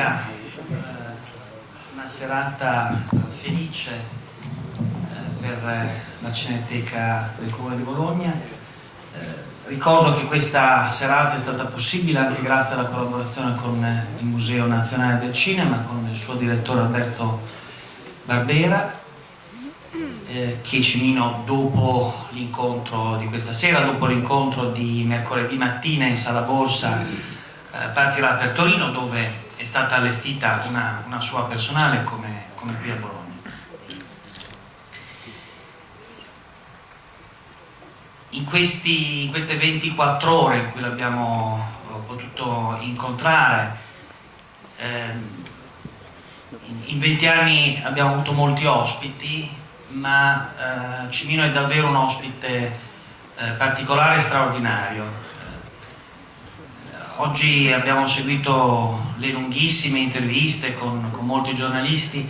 Sia eh, una serata felice eh, per eh, la Cineteca del Comune di Bologna. Ricordo che questa serata è stata possibile anche grazie alla collaborazione con il Museo Nazionale del Cinema, con il suo direttore Alberto Barbera, che Cimino dopo l'incontro di questa sera, dopo l'incontro di mercoledì mattina in Sala Borsa, partirà per Torino dove stata allestita una, una sua personale come, come qui a Bologna. In, questi, in, queste 24 ore in cui l'abbiamo potuto incontrare, eh, in 20 anni abbiamo avuto molti ospiti, ma eh, Cimino è davvero un ospite eh, particolare e straordinario. Eh, oggi abbiamo seguito le lunghissime interviste con, con molti giornalisti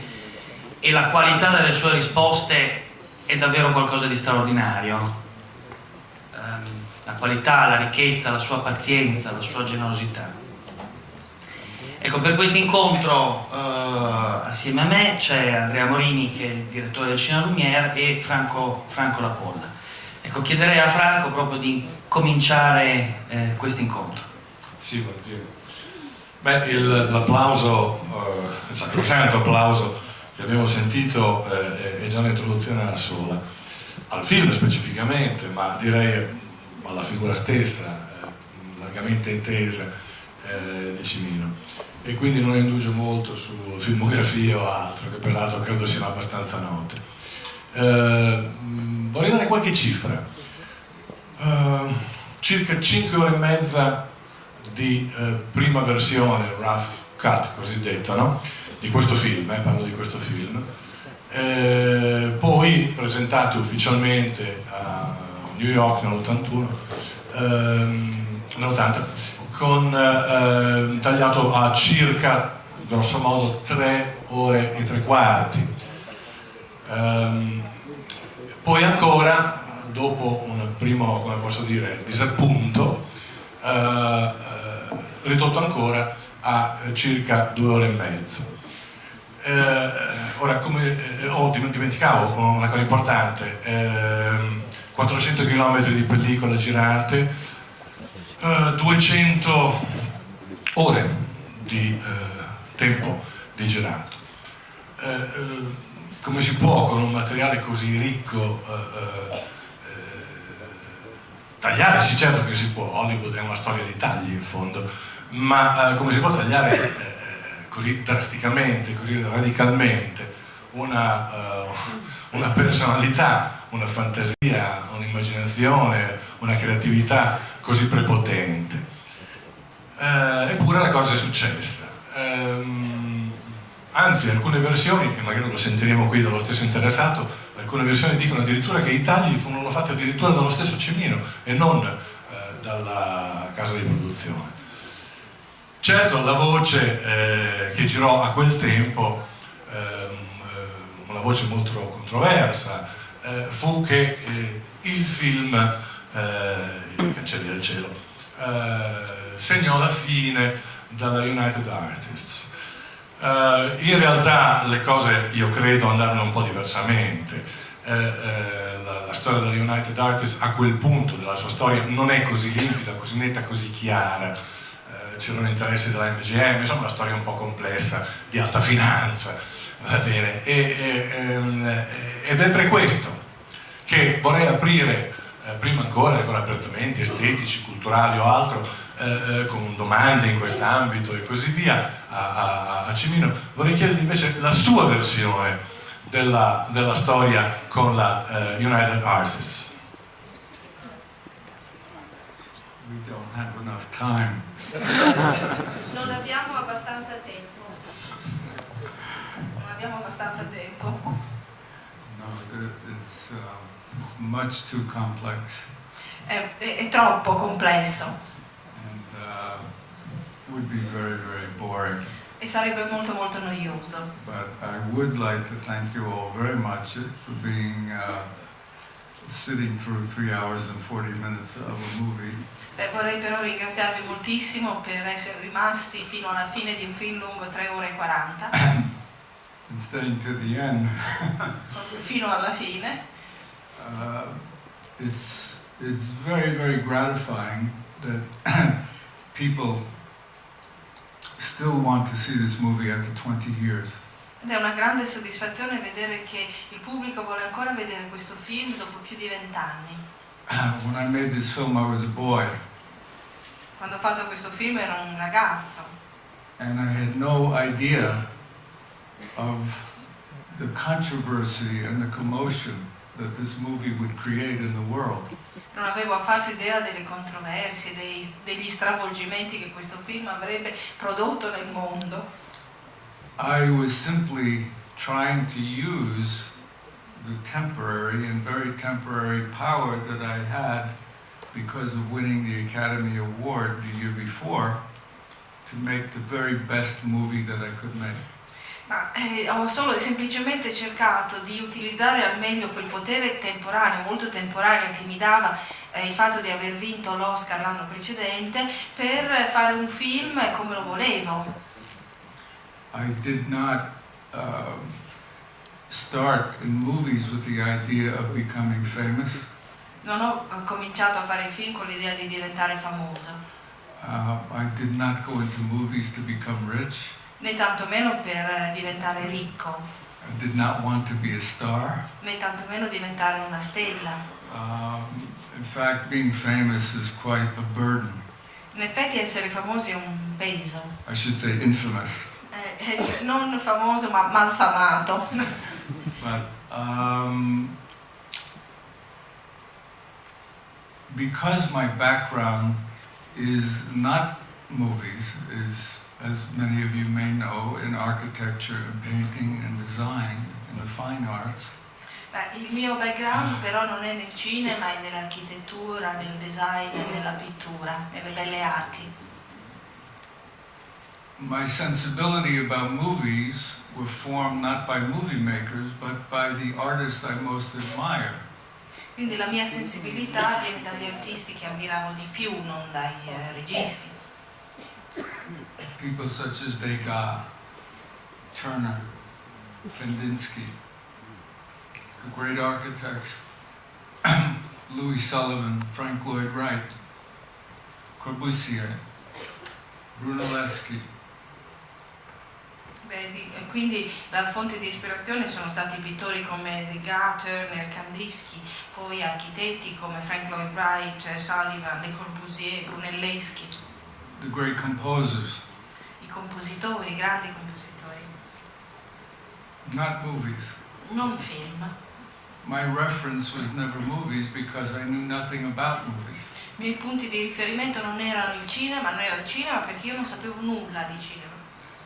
e la qualità delle sue risposte è davvero qualcosa di straordinario. Ehm, la qualità, la ricchezza, la sua pazienza, la sua generosità. Ecco, per questo incontro eh, assieme a me c'è Andrea Morini che è il direttore del Cinema Lumière e Franco, Franco Lapolla. Ecco, chiederei a Franco proprio di cominciare eh, questo incontro. Sì, volentieri. Beh, l'applauso, eh, il sacrosanto applauso che abbiamo sentito eh, è già un'introduzione alla sola, al film specificamente, ma direi alla figura stessa, eh, largamente intesa eh, di Cimino e quindi non indugio molto su filmografie o altro, che peraltro credo siano abbastanza note. Eh, vorrei dare qualche cifra. Eh, circa 5 ore e mezza di eh, prima versione, rough cut cosiddetto, no? di questo film, eh, parlo di questo film, eh, poi presentate ufficialmente a New York nell'81, ehm, nell'80, con, eh, tagliato a circa, grosso modo, tre ore e tre quarti. Um, poi ancora, dopo un primo, come posso dire, disappunto, eh, eh, ridotto ancora a circa due ore e mezzo. Eh, ora, come eh, ho dimenticavo una cosa importante, 400 ehm, km di pellicola girate, 200 eh, ore di uh, tempo di girato. Come si può con un materiale così ricco tagliare? Sì, certo che si può, Hollywood è una storia di tagli in fondo, ma come si può tagliare così drasticamente, così radicalmente una, una personalità, una fantasia, un'immaginazione, una creatività così prepotente. Eh, eppure la cosa è successa. Ehm, anzi, alcune versioni, e magari lo sentiremo qui dallo stesso interessato, alcune versioni dicono addirittura che i tagli furono fatti addirittura dallo stesso Cimino e non eh, dalla casa di produzione. Certo, la voce eh, che girò a quel tempo, ehm, eh, una voce molto controversa, eh, fu che eh, il film eh, i cancelli del cielo, segnò la fine dalla United Artists. Eh, in realtà le cose, io credo, andarono un po' diversamente. Eh, eh, la, la, storia della United Artists a quel punto della sua storia non è così limpida, così netta, così chiara. Eh, c'erano interessi della MGM, insomma una storia un po' complessa, di alta finanza, va bene. E, ehm, ed è per questo che vorrei aprire eh, prima ancora con apprezzamenti estetici, culturali o altro, eh, eh, con domande in quest'ambito e così via a, a, a, Cimino, vorrei chiedergli invece la sua versione della, della storia con la uh, United Artists. We don't have enough time. non abbiamo abbastanza tempo. Non abbiamo abbastanza tempo. No, it's... Uh... It's much too complex. È, è, è troppo complesso. And uh, would be very, very boring. E sarebbe molto molto noioso. But I would like to thank you all very much for being uh, sitting through three hours and 40 minutes of a movie. Beh, vorrei però ringraziarvi moltissimo per essere rimasti fino alla fine di un film lungo 3 ore e 40, and staying to the end. fino alla fine. Uh, it's it's very very gratifying that people still want to see this movie after 20 years. Ed è una grande soddisfazione vedere che il pubblico vuole ancora vedere questo film dopo più di vent'anni. when I made this film, I was a boy, Quando ho fatto questo film ero un ragazzo and I had no idea of the controversy and the commotion that this movie would create in the world. non avevo affatto idea delle controversie, dei- degli stravolgimenti che questo film avrebbe prodotto nel mondo. I was simply trying to use the temporary and very temporary power that I had because of winning the Academy Award the year before to make the very best movie that I could make. Ma eh, ho solo e semplicemente cercato di utilizzare al meglio quel potere temporaneo, molto temporaneo che mi dava eh, il fatto di aver vinto l'Oscar l'anno precedente per fare un film come lo volevo. I did not um, start in movies with the idea of becoming famous. Non ho cominciato a fare film con l'idea di diventare famoso, Uh, I did not go into movies to become rich. Né tantomeno per eh, diventare ricco, I did not want to be a star. né tantomeno diventare una stella. Um, in fact, being famous is quite a burden. In effetti essere famosi è un peso, I should say infamous. Eh, ess- non famoso ma malfamato. But um, because my background is not movies, is as many of you may know, in architecture and painting and design in the fine arts. Beh, il mio background però non è nel cinema, è nell'architettura, nel design, nella pittura, nelle belle arti. My sensibility about movies were formed not by movie makers, but by the artists I most admire. Quindi la mia sensibilità viene dagli artisti che ammiravo di più, non dai eh, registi. People such as Degas, Turner, Kandinsky, the great architects, Louis Sullivan, Frank Lloyd Wright, Corbusier, Brunelleschi, Beh, di- quindi la fonte di ispirazione sono stati pittori come Degas, Turner, Kandinsky, poi architetti come Frank Lloyd Wright, Sullivan, Le Corbusier, Brunelleschi, the great composers, compositori, grandi compositori, not movies. non film. My reference was never movies because I knew nothing about movies. I miei punti di riferimento non erano il cinema, non era il cinema perché io non sapevo nulla di cinema.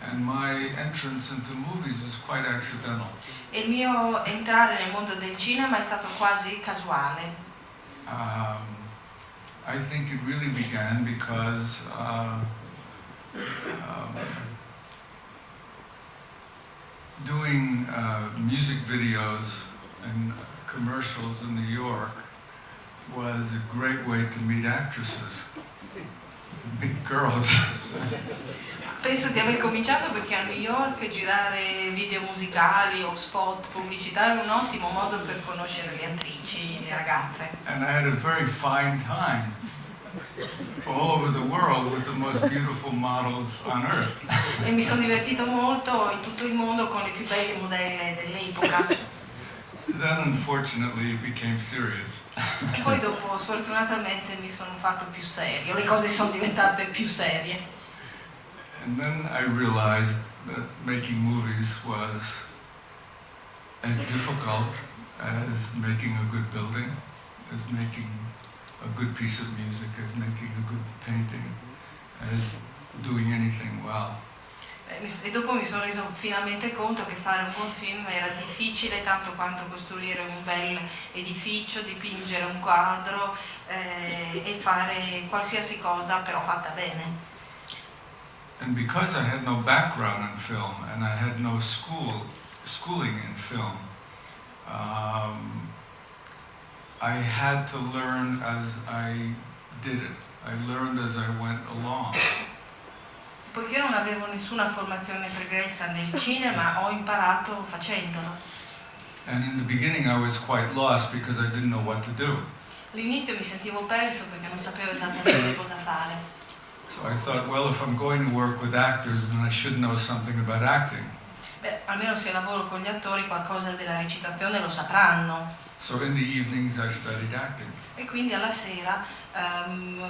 And my entrance into movies was quite accidental. E il mio entrare nel mondo del cinema è stato quasi casuale. Um, I think it really began because uh, um, doing uh, music videos and commercials in New York was a great way to meet actresses, meet girls. Penso di aver cominciato perché a New York girare video musicali o spot pubblicitari è un ottimo modo per conoscere le attrici, le ragazze. And I had a very fine time E mi sono divertito molto in tutto il mondo con le più belle modelle dell'epoca. Then, unfortunately, it became serious. E poi dopo sfortunatamente mi sono fatto più serio, le cose sono diventate più serie. And then I realized that making movies was as difficult as making a good building, as making a good piece of music, as making a good painting, as doing anything well. E E dopo mi sono reso finalmente conto che fare un buon film era difficile tanto quanto costruire un bel edificio, dipingere un quadro eh, e fare qualsiasi cosa però fatta bene. And because I had no background in film and I had no school schooling in film, um, I had to learn as I did it. I learned as I went along. Poiché non avevo nessuna formazione pregressa nel cinema, ho imparato facendolo. And in the beginning, I was quite lost because I didn't know what to do. All'inizio mi sentivo perso perché non sapevo esattamente cosa fare. So I thought, well, if I'm going to work with actors, then I should know something about acting. Beh, almeno se lavoro con gli attori qualcosa della recitazione lo sapranno. So in the evenings, I studied acting. E quindi alla sera ehm,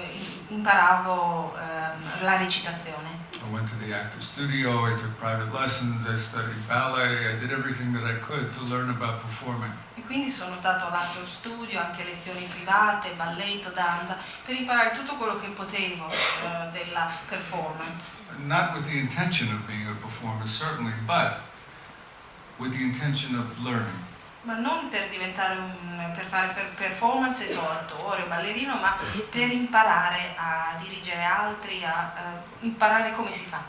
imparavo ehm, la recitazione. I went to the actor studio, I took private lessons, I studied ballet, I did everything that I could to learn about performing. E quindi sono stato all'altro studio, anche lezioni private, balletto, danza, per imparare tutto quello che potevo eh, della performance. Not with the intention of being a performer, certainly, but with the intention of learning. Ma non per diventare un, per fare per- performance so attore o ballerino, ma per imparare a dirigere altri, a eh, imparare come si fa.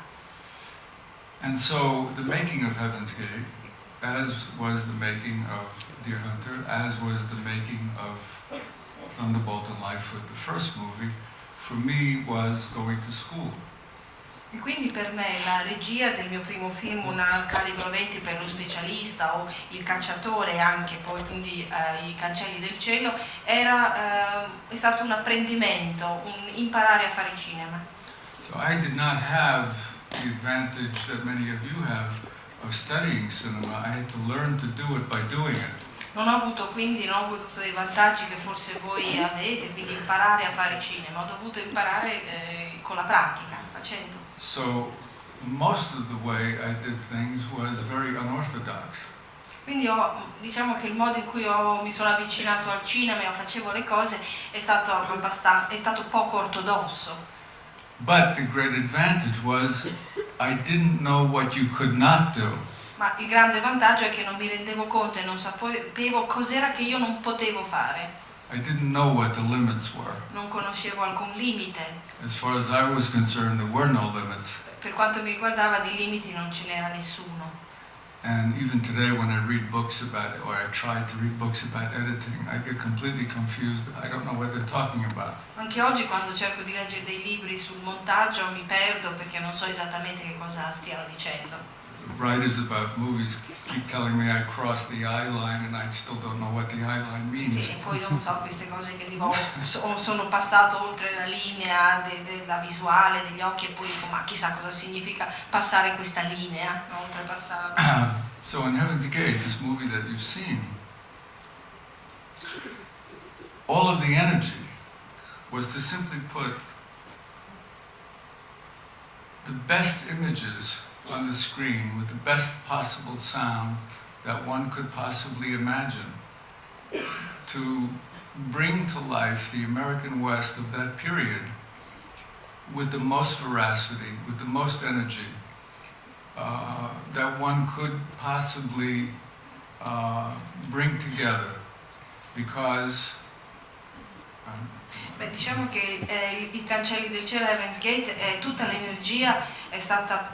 And so the making of Heaven's Gate, as was the making of Deer Hunter, as was the making of Thunderbolt and Lightfoot, the first movie, for me was going to school. E quindi per me la regia del mio primo film, una calibro 20 per lo specialista o il cacciatore anche poi quindi eh, i cancelli del cielo, era, eh, è stato un apprendimento, un imparare a fare cinema. So I did not have the advantage that many of you have of studying cinema. I had to learn to do it by doing it. Non ho avuto quindi non ho avuto dei vantaggi che forse voi avete, quindi imparare a fare cinema, ho dovuto imparare eh, con la pratica, facendo. So most of the way I did things was very unorthodox. Quindi ho- diciamo che il modo in cui ho- mi sono avvicinato al cinema e facevo le cose è stato, è stato poco ortodosso. But the great advantage was I didn't know what you could not do. Ma il grande vantaggio è che non mi rendevo conto e non sapevo cos'era che io non potevo fare. I didn't know what the limits were. Non conoscevo alcun limite. As far as I was concerned, there were no limits. Per quanto mi riguardava di limiti non ce n'era nessuno. And even today, when I read books about it, or I try to read books about editing, I get completely confused. I don't know what they're talking about. Anche oggi quando cerco di leggere dei libri sul montaggio mi perdo perché non so esattamente che cosa stiano dicendo. Writers about movies keep telling me I crossed the eye line, and I still don't know what the eye line means. Sì, e poi non so queste cose che so- oh, sono passato oltre la linea de- della visuale, degli occhi e poi dico ma chissà cosa significa passare questa linea, no? oltrepassare. so in Heaven's Gate, this movie that you've seen, all of the energy was to simply put the best images on the screen with the best possible sound that one could possibly imagine. To bring to life the American West of that period with the most veracity, with the most energy, uh, that one could possibly uh, bring together because um, Beh, diciamo che eh, i del cielo Heaven's Gate, eh, tutta l'energia è stata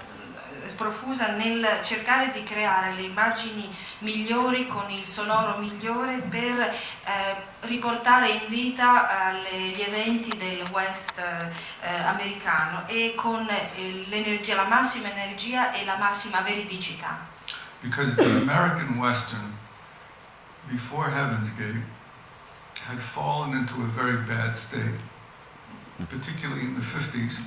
profusa nel cercare di creare le immagini migliori con il sonoro migliore per eh, riportare in vita eh, le- gli eventi del West eh, americano e con eh, la massima energia e la massima veridicità. because the American Western before Heaven's Gate had fallen into a very bad state, particularly in the 50s.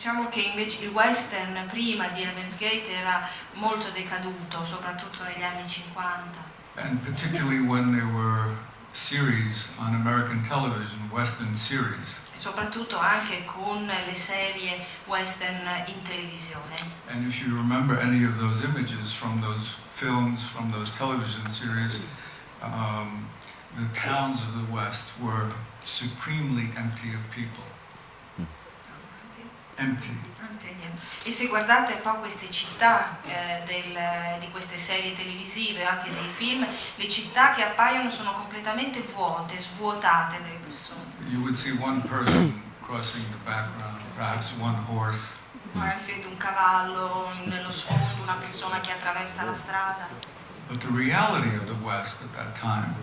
Diciamo che invece il western prima di Heaven's Gate era molto decaduto, soprattutto negli anni 50. and particularly when there were series on American television, Western series. soprattutto anche con le serie western in televisione. And if you remember any of those images from those films, from those television series, um, the towns of the West were supremely empty of people. Empty. E se guardate un po' queste città eh, del- di queste serie televisive, anche dei film, le città che appaiono sono completamente vuote, svuotate delle persone. You would see one person crossing the background, perhaps one horse, Magari si vede un cavallo nello sfondo, una persona che attraversa la strada. But the reality of the West at that time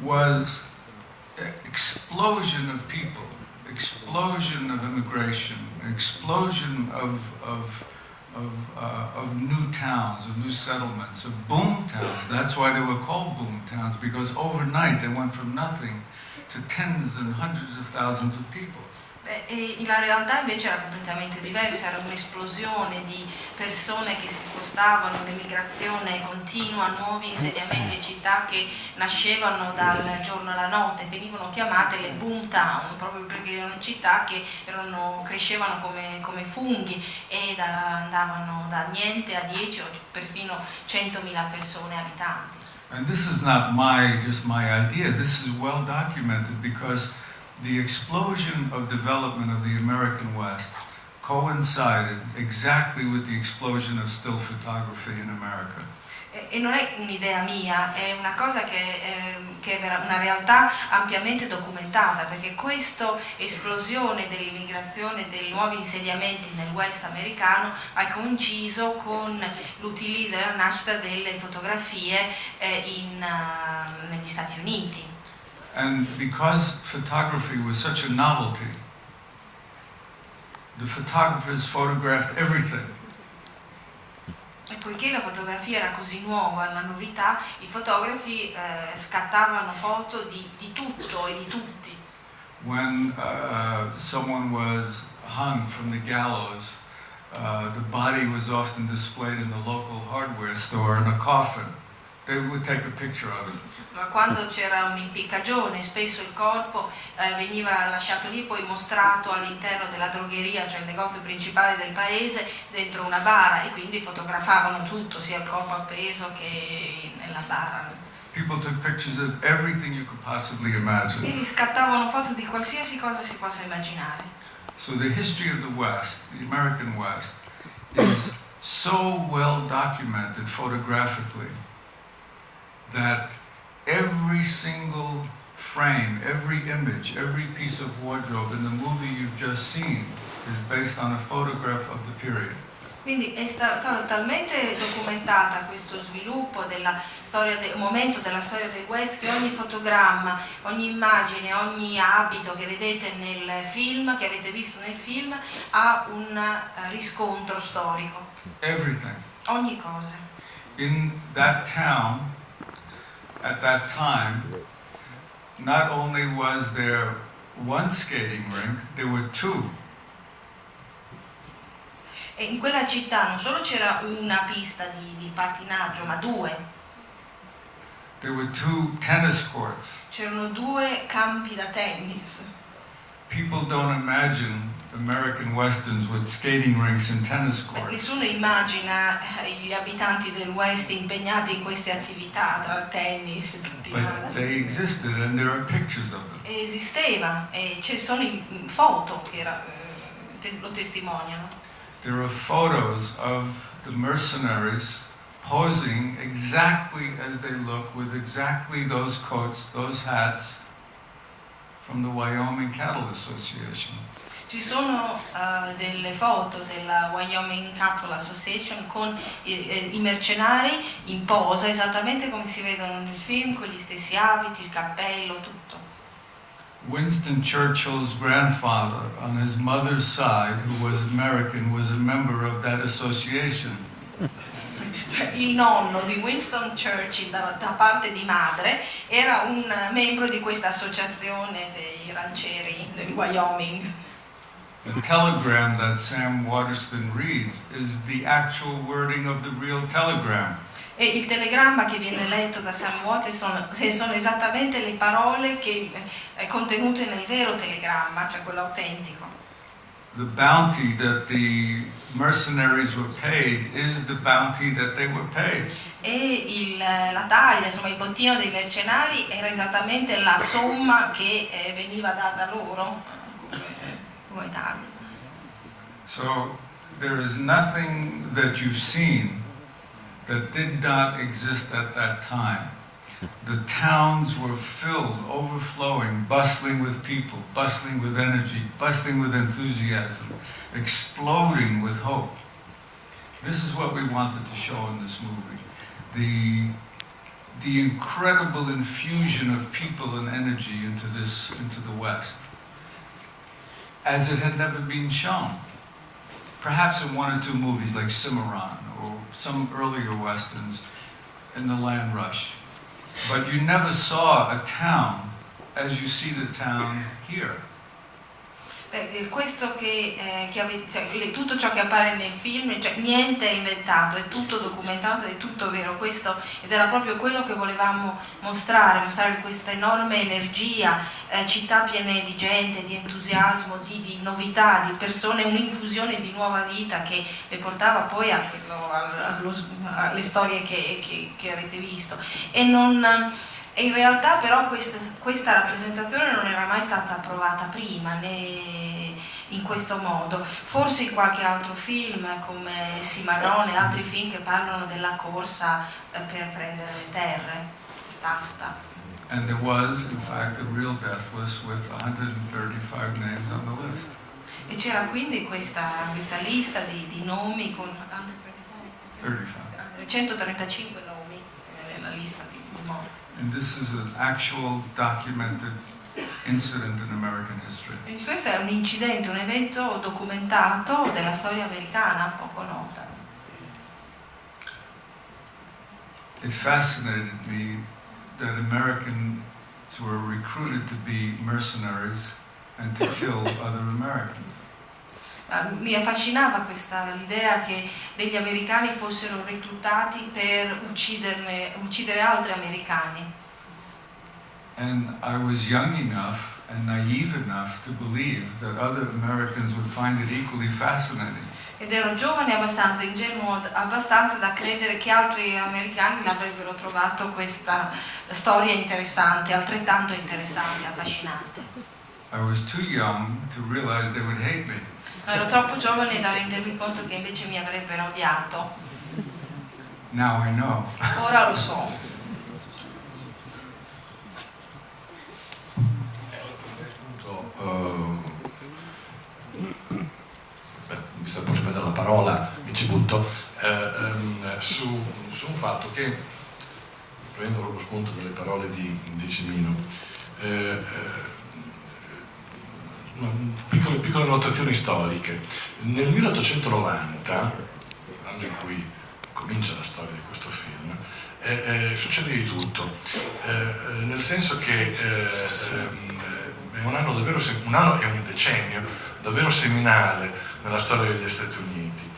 was explosion of people, explosion of immigration, explosion of, of, of, uh, of new towns, of new settlements, of boom towns. That's why they were called boom towns, because overnight they went from nothing to tens and hundreds of thousands of people. E la realtà invece era completamente diversa, era un'esplosione di persone che si spostavano, un'emigrazione continua, nuovi insediamenti e città che nascevano dal giorno alla notte, venivano chiamate le boom town, proprio perché erano città che erano, crescevano come, come funghi e da- andavano da niente a 10 o perfino 100.000 persone abitanti. And this is not my just my idea. This is well documented because the explosion of development of the American West coincided exactly with the explosion of still photography in America. E non è un'idea mia, è una cosa che, ehm, che è una realtà ampiamente documentata, perché questa esplosione dell'immigrazione, dei nuovi insediamenti nel West americano ha coinciso con l'utilizzo e la nascita delle fotografie eh, in, ah, negli Stati Uniti. And because photography was such a novelty, the photographers photographed everything. E poiché la fotografia era così nuova, la novità, i fotografi eh, scattavano foto di, di tutto e di tutti. When uh, someone was hung from the gallows, uh, the body was often displayed in the local hardware store in a coffin. Quando c'era un'impiccagione, spesso il corpo eh, veniva lasciato lì, poi mostrato all'interno della drogheria, cioè il negozio principale del paese, dentro una bara e quindi fotografavano tutto, sia il corpo appeso che nella bara. People took pictures of everything you could possibly imagine. Quindi scattavano foto di qualsiasi cosa si possa immaginare. So the history of the West, the American West, is so well documented photographically that every single frame, every image, every piece of wardrobe in the movie you've just seen is based on a photograph of the period. Quindi è sta- stata talmente documentata questo sviluppo della storia del momento della storia del West che ogni fotogramma, ogni immagine, ogni abito che vedete nel film, che avete visto nel film, ha un eh, riscontro storico. Everything. Ogni cosa. In that town, at that time, not only was there one skating rink, there were two. E in quella città non solo c'era una pista di, di pattinaggio, ma due. There were two tennis courts. C'erano due campi da tennis. People don't imagine American westerns with skating rinks and tennis courts. nessuno immagina eh, gli abitanti del West impegnati in queste attività, tra tennis e tutti But they existed and there are pictures of them. Esisteva e ci sono foto che era- eh, lo testimoniano. There are photos of the mercenaries posing exactly as they look with exactly those coats, those hats from the Wyoming Cattle Association. Ci sono eh, delle foto della Wyoming Cattle Association con i, eh, i mercenari in posa, esattamente come si vedono nel film, con gli stessi abiti, il cappello, tutto. Winston Churchill's grandfather, on his mother's side, who was American, was a member of that association. Cioè, Il nonno di Winston Churchill da, da parte di madre era un membro di questa associazione dei rancieri del Wyoming. The telegram that Sam Waterston reads is the actual wording of the real telegram. E il telegramma che viene letto da Sam Waterston sono esattamente le parole che, eh, contenute nel vero telegramma, cioè quello autentico. The bounty that the mercenaries were paid is the bounty that they were paid. E il- la taglia, insomma il bottino dei mercenari era esattamente la somma che eh, veniva data loro So there is nothing that you've seen that did not exist at that time. The towns were filled, overflowing, bustling with people, bustling with energy, bustling with enthusiasm, exploding with hope. This is what we wanted to show in this movie. The, the incredible infusion of people and energy into this, into the West. As it had never been shown. Perhaps in one or two movies like Cimarron or some earlier westerns in the Land Rush. But you never saw a town as you see the town here. Beh, questo che, eh, che ave, cioè, tutto ciò che appare nel film, cioè, niente è inventato, è tutto documentato, è tutto vero, questo, ed era proprio quello che volevamo mostrare, mostrare questa enorme energia, eh, città piene di gente, di entusiasmo, di, di novità, di persone, un'infusione di nuova vita che le portava poi a, a, alle storie che, che, che avete visto. E non, e in realtà però questa, questa, rappresentazione non era mai stata approvata prima né in questo modo, forse in qualche altro film come Cimarrone e altri film che parlano della corsa eh, per prendere le terre, st'asta. And there was, in fact, a real death list with 135 names on the list. E c'era quindi questa, questa lista di, di, nomi con 135 nomi eh, nella lista di morti. And this is an actual documented incident in American history. E questo è un incidente, un evento documentato della storia americana, poco nota. It fascinated me that Americans were recruited to be mercenaries and to kill other Americans. Mi affascinava questa l'idea che degli americani fossero reclutati per uccidere altri americani. And I was young enough and naive enough to believe that other Americans would find it equally fascinating. Ed ero giovane abbastanza, ingenuo abbastanza da credere che altri americani l'avrebbero trovato questa storia interessante, altrettanto interessante, affascinante. I was too young to realize they would hate me. Ero troppo giovane da rendermi conto che invece mi avrebbero odiato. Now I know. Ora lo so. Uh, visto che prendere la parola, mi ci butto, eh, um, su, su, un fatto che, prendo lo spunto delle parole di, di Cimino, eh piccole, piccole notazioni storiche. Nel 1890, l'anno in cui comincia la storia di questo film, eh, eh, succede di tutto, eh, eh nel senso che eh, ehm, è un anno davvero, un anno e un decennio davvero seminale nella storia degli Stati Uniti.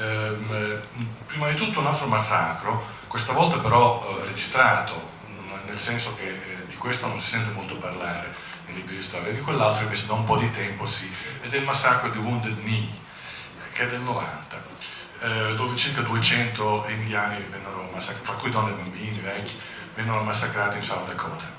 Ehm, prima di tutto un altro massacro, questa volta però eh, registrato, nel senso che di questo non si sente molto parlare, libri di storia, di quell'altro invece da un po' di tempo sì, ed è il massacro di Wounded Knee, che è del 90, eh, dove circa 200 indiani vennero massacrati, fra cui donne e bambini, vecchi, vennero massacrati in South Dakota.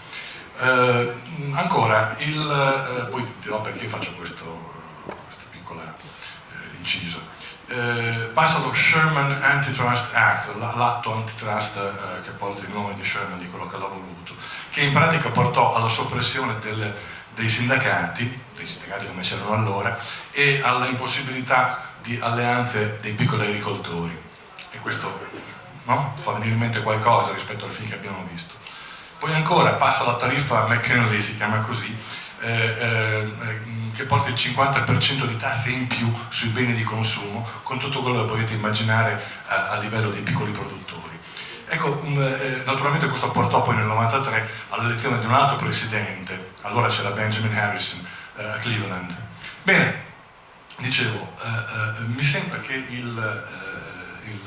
Eh, ancora, il, eh, poi dirò perché faccio questo, questo piccolo eh, inciso. Eh, passa lo Sherman Antitrust Act, l'atto antitrust eh, che porta il nome di Sherman, di quello che l'ha voluto, che in pratica portò alla soppressione del, dei sindacati, dei sindacati come c'erano allora, e alla impossibilità di alleanze dei piccoli agricoltori. E questo no? fa venire in mente qualcosa rispetto al film che abbiamo visto. Poi ancora passa la tariffa McKinley, si chiama così, che porta il 50% di tasse in più sui beni di consumo, con tutto quello che potete immaginare a, a livello dei piccoli produttori. Ecco, eh, naturalmente questo portò poi nel 93 all'elezione di un altro presidente, allora c'era Benjamin Harrison eh, a Cleveland. Bene, dicevo, eh, eh mi sembra che il, eh, il,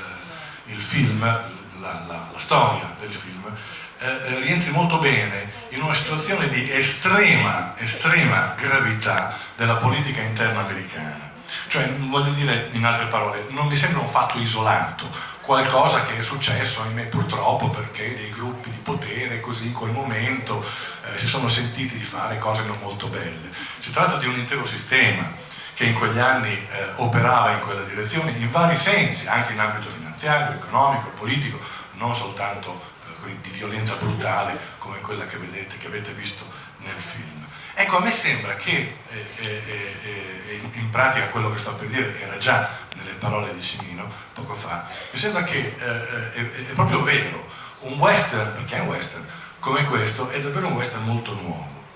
il film, la, la, la, storia del film, eh, rientri molto bene in una situazione di estrema, estrema gravità della politica interna americana. Cioè, voglio dire, in altre parole, non mi sembra un fatto isolato, qualcosa che è successo, ahimè purtroppo, perché dei gruppi di potere così in quel momento eh, si sono sentiti di fare cose non molto belle. Si tratta di un intero sistema che in quegli anni eh, operava in quella direzione in vari sensi, anche in ambito finanziario, economico, politico, non soltanto eh, di violenza brutale come quella che, vedete, che avete visto nel film. Ecco, a me sembra che eh, eh, eh, in pratica quello che sto per dire era già nelle parole di Cimino poco fa, mi sembra che è, è proprio vero, un western, perché è un western, come questo è davvero un western molto nuovo.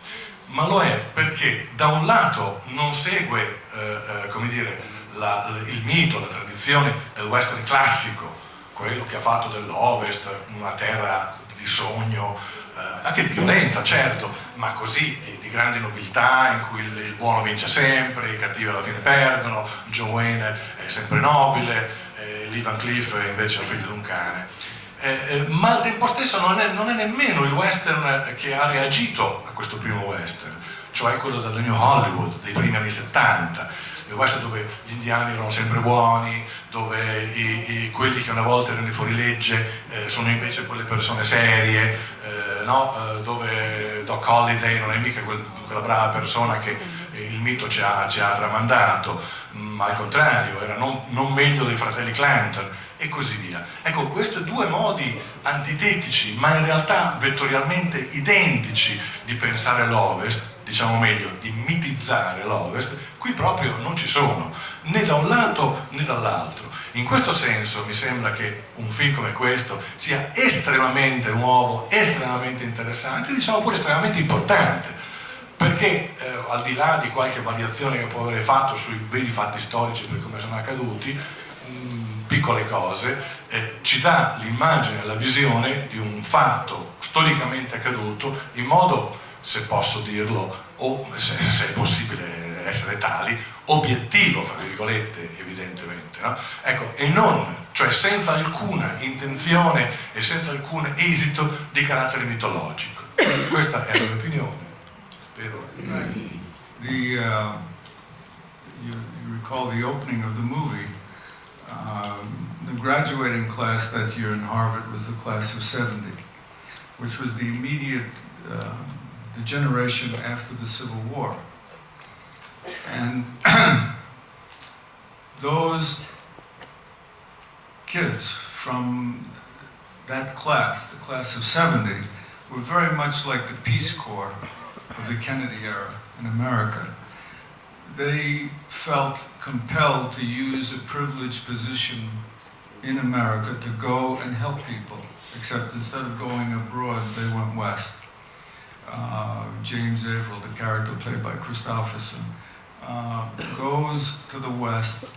ma lo è perché da un lato non segue, eh, eh, dire, la, il mito, la tradizione del western classico, quello che ha fatto dell'Ovest una terra di sogno, eh, anche di violenza certo, ma così di, di grande nobiltà in cui il, il, buono vince sempre, i cattivi alla fine perdono, Joe Wayne è sempre nobile, eh, Lee Van Cleef è invece il figlio di un cane. Eh, eh, ma al tempo stesso non è, non è, nemmeno il western che ha reagito a questo primo western, cioè quello del New Hollywood dei primi anni 70 il western dove gli indiani erano sempre buoni, dove i, i, quelli che una volta erano i fuorilegge eh, sono invece quelle persone serie, eh, no? eh, dove Doc Holliday non è mica quel, quella brava persona che il mito ci ha, ci ha tramandato, ma al contrario, era non, non meglio dei fratelli Clanton e così via. Ecco, questi due modi antitetici, ma in realtà vettorialmente identici di pensare l'Ovest, diciamo meglio, di mitizzare l'Ovest, qui proprio non ci sono, né da un lato né dall'altro. In questo senso mi sembra che un film come questo sia estremamente nuovo, estremamente interessante, diciamo pure estremamente importante, perché eh, al di là di qualche variazione che può avere fatto sui veri fatti storici per come sono accaduti, mh, mm, piccole cose, eh, ci dà l'immagine, la visione di un fatto storicamente accaduto in modo se posso dirlo, o se, se è possibile essere tali, obiettivo, fra virgolette, evidentemente, no? ecco, e non, cioè senza alcuna intenzione e senza alcun esito di carattere mitologico. Questa è la mia opinione, spero. The, uh, you, you recall the opening of the movie, um, the graduating class that year in Harvard was the class of 70, which was the immediate uh, the generation after the Civil War. And those kids from that class, the class of 70, were very much like the Peace Corps of the Kennedy era in America. They felt compelled to use a privileged position in America to go and help people, except instead of going abroad, they went west uh, James Averill, the character played by Christopherson, uh, goes to the West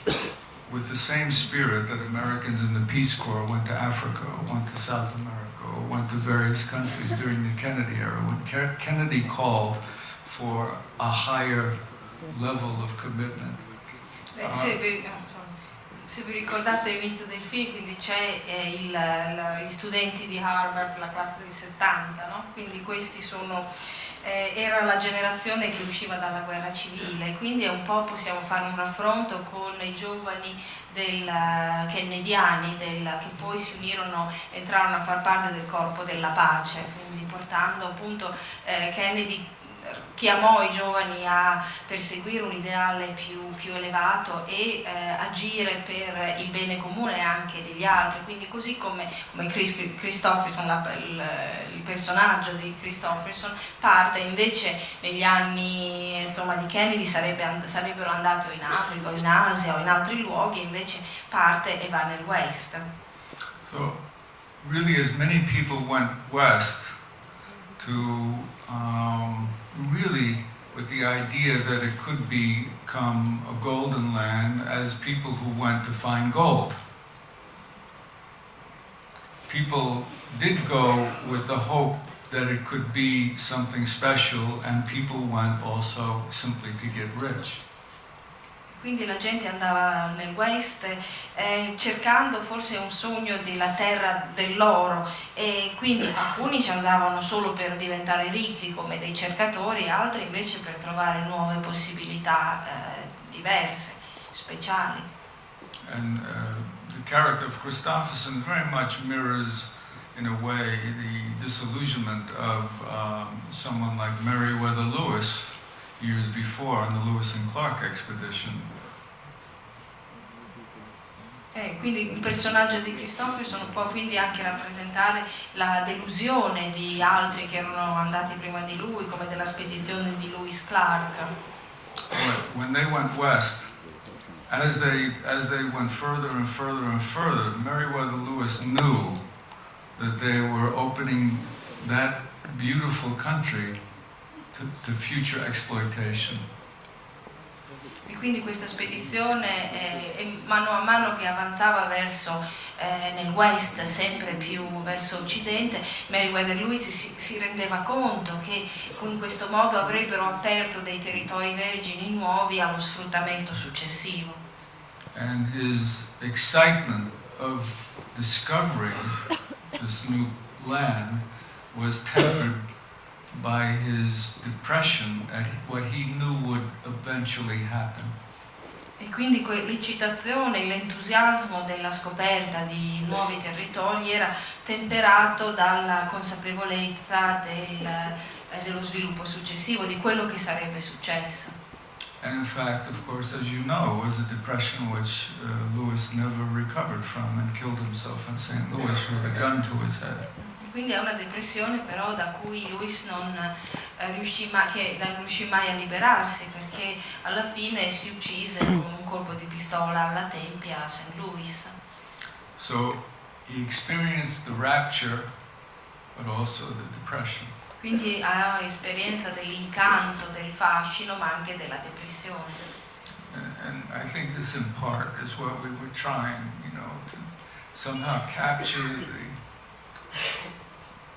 with the same spirit that Americans in the Peace Corps went to Africa, went to South America, or went to various countries during the Kennedy era, when Ke Kennedy called for a higher level of commitment. Uh, se vi ricordate l'inizio del film, quindi c'è eh, gli studenti di Harvard, la classe del 70, no? quindi questi sono, eh, era la generazione che usciva dalla guerra civile, quindi un po' possiamo fare un raffronto con i giovani del, kennediani del, che poi si unirono, entrarono a far parte del corpo della pace, quindi portando appunto eh, Kennedy chiamò i giovani a perseguire un ideale più, più elevato e eh, agire per il bene comune anche degli altri, quindi così come, come Chris, Christopherson, la, il, il, personaggio di Christopherson parte invece negli anni insomma, di Kennedy sarebbe, sarebbero andato in Africa o in Asia o in altri luoghi, invece parte e va nel West. So, really as many people went west to um, really with the idea that it could become a golden land as people who went to find gold. People did go with the hope that it could be something special and people went also simply to get rich. Quindi la gente andava nel West eh, cercando forse un sogno della terra dell'oro e quindi alcuni ci andavano solo per diventare ricchi come dei cercatori, altri invece per trovare nuove possibilità eh, diverse, speciali. And uh, the character of Christopherson very much mirrors in a way the disillusionment of um, someone like Meriwether Lewis years before on the Lewis and Clark expedition. Eh, quindi il personaggio di Christopherson può quindi anche rappresentare la delusione di altri che erano andati prima di lui, come della spedizione di Lewis Clark. When they went west, as they, as they went further and further and further, Meriwether Lewis knew that they were opening that beautiful country to, to future exploitation. E quindi questa spedizione, eh, mano a mano che avanzava verso eh, nel west, sempre più verso occidente, Meriwether Lewis si, si rendeva conto che in questo modo avrebbero aperto dei territori vergini nuovi allo sfruttamento successivo. And his excitement of discovering this new land was tempered by his depression at what he knew would eventually happen. E quindi l'eccitazione, l'entusiasmo della scoperta di nuovi territori era temperato dalla consapevolezza del, eh, dello sviluppo successivo, di quello che sarebbe successo. And in fact, of course, as you know, it was a depression which uh, Lewis never recovered from and killed himself in St. Louis with a gun to his head. Quindi è una depressione però da cui Lewis non, eh, riuscì, ma- che non riuscì mai a liberarsi perché alla fine si uccise con un colpo di pistola alla tempia a St. Louis. So he experienced the rapture, but also the depression. Quindi ha esperienza dell'incanto, del fascino ma anche della depressione. And, and I think this in part is what we were trying, you know, to somehow capture the,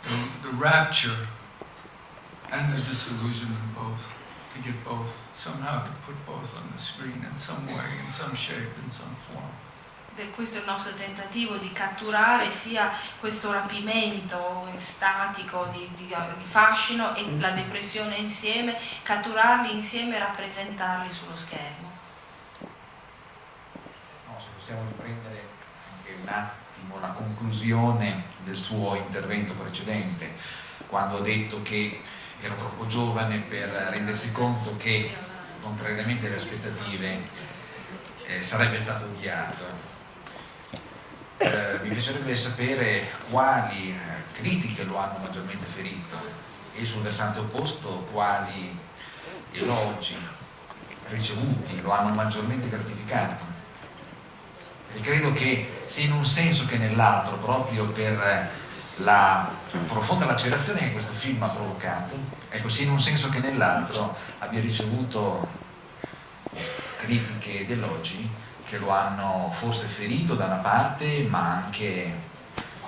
the, the rapture and the disillusionment both, to get both, somehow to put both on the screen in some way, in some shape, in some form. E questo è il nostro tentativo di catturare sia questo rapimento estatico di, di- di fascino e la depressione insieme, catturarli insieme e rappresentarli sullo schermo. No, se possiamo riprendere anche un attimo la conclusione del suo intervento precedente, quando ha detto che era troppo giovane per rendersi conto che, contrariamente alle aspettative, eh, sarebbe stato odiato. Eh, mi piacerebbe sapere quali eh, critiche lo hanno maggiormente ferito e sul versante opposto quali elogi ricevuti lo hanno maggiormente gratificato. E credo che sia in un senso che nell'altro, proprio per la profonda lacerazione che questo film ha provocato, ecco, sia in un senso che nell'altro abbia ricevuto critiche ed elogi che lo hanno forse ferito da una parte, ma anche,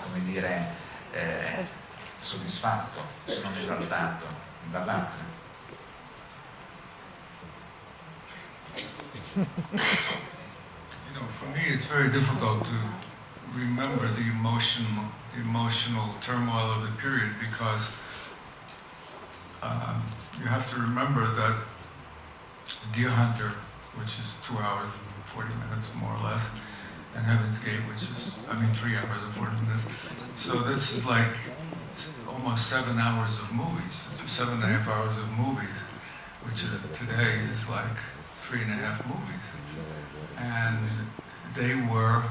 come dire, eh, soddisfatto, se non esaltato dall'altra. You know, for me, it's very difficult to remember the emotion, the emotional turmoil of the period because um, you have to remember that Deer Hunter, which is two hours and 40 minutes more or less, and Heaven's Gate, which is, I mean, three hours and 40 minutes. So this is like almost seven hours of movies, seven and a half hours of movies, which uh, today is like three and a half movies. And they were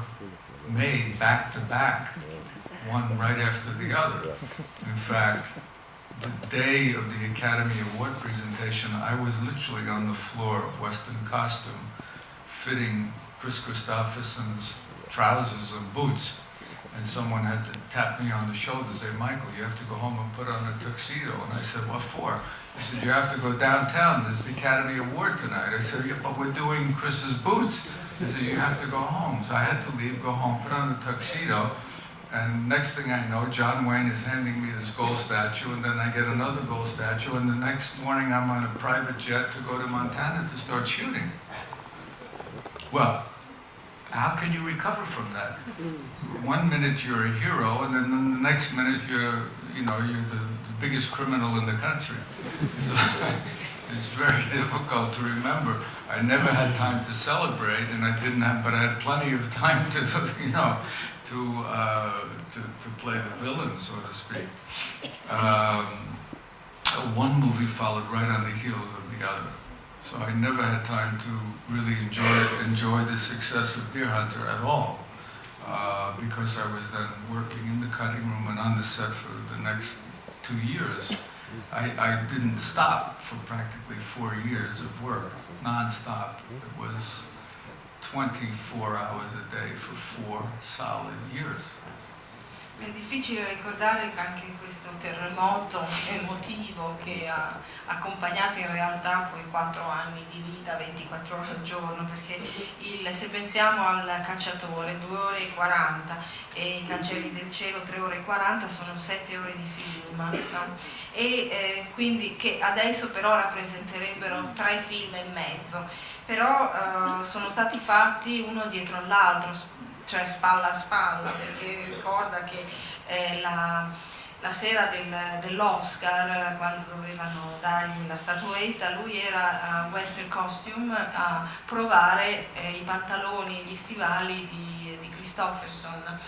made back to back, one right after the other. In fact, the day of the Academy Award presentation, I was literally on the floor of Western Costume, fitting Chris Christopherson's trousers and boots. And someone had to tap me on the shoulder, and say, Michael, you have to go home and put on a tuxedo. And I said, what for? He said, you have to go downtown. There's the Academy Award tonight. I said, yeah, but we're doing Chris's boots. He said, you have to go home. So I had to leave, go home, put on a tuxedo. And next thing I know, John Wayne is handing me this gold statue, and then I get another gold statue, and the next morning I'm on a private jet to go to Montana to start shooting. Well, how can you recover from that? One minute you're a hero, and then the next minute you're, you know, you're the, the biggest criminal in the country. So it's very difficult to remember. I never had time to celebrate, and I didn't have, but I had plenty of time to, you know, to uh, to, to play the villain, so to speak. Um, one movie followed right on the heels of the other. So I never had time to really enjoy enjoy the success of Deer Hunter at all, uh, because I was then working in the cutting room and on the set for the next two years. I, I didn't stop for practically four years of work, non-stop. It was 24 hours a day for four solid years. È difficile ricordare anche questo terremoto emotivo che ha accompagnato in realtà poi 4 anni di vita, 24 ore al giorno, perché il, se pensiamo al cacciatore 2 ore e 40 e i cancelli del cielo 3 ore e 40 sono 7 ore di film, no? e eh, quindi che adesso però rappresenterebbero 3 film e mezzo, però eh, sono stati fatti uno dietro l'altro, cioè spalla a spalla, perché ricorda che eh, la, la, sera del, dell'Oscar, quando dovevano dargli la statuetta, lui era a Western Costume a provare eh, i pantaloni, gli stivali di, di Christofferson.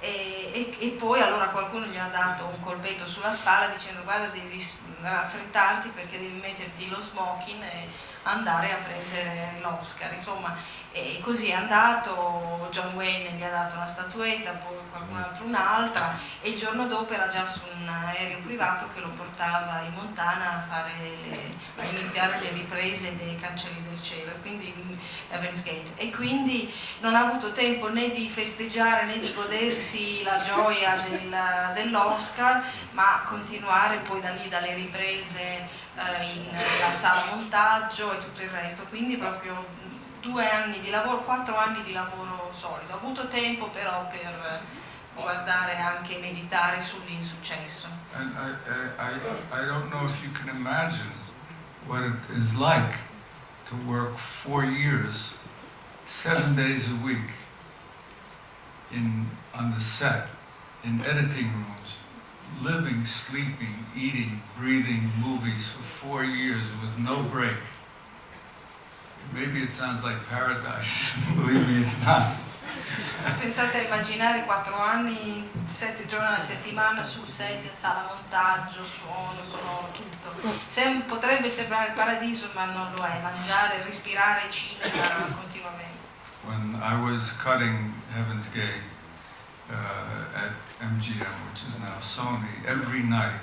E, e, e, poi allora qualcuno gli ha dato un colpetto sulla spalla dicendo guarda devi raffrettarti perché devi metterti lo smoking e andare a prendere l'Oscar. Insomma, e così è andato, John Wayne gli ha dato una statuetta, poi qualcun altro un'altra e il giorno dopo era già su un aereo privato che lo portava in Montana a, le, a iniziare le riprese dei cancelli del cielo e quindi. E quindi non ha avuto tempo né di festeggiare né di godersi la gioia del, dell'Oscar, ma continuare poi da lì dalle riprese eh, in la sala montaggio e tutto il resto. Quindi proprio due anni di lavoro, quattro anni di lavoro solido. Ho avuto tempo però per guardare anche e meditare sull'insuccesso. And I, I, I don't know if you can imagine what it is like to work four years, seven days a week in, on the set, in editing rooms, living, sleeping, eating, breathing movies for four years with no break. Maybe it sounds like paradise, believe me it's not. Pensate a immaginare quattro anni, sette giorni alla settimana sul set, sala montaggio, suono, sonoro, tutto. Sem potrebbe sembrare il paradiso ma non lo è, mangiare, respirare cinema continuamente. When I was cutting Heaven's Gate uh, at MGM, which is now Sony, every night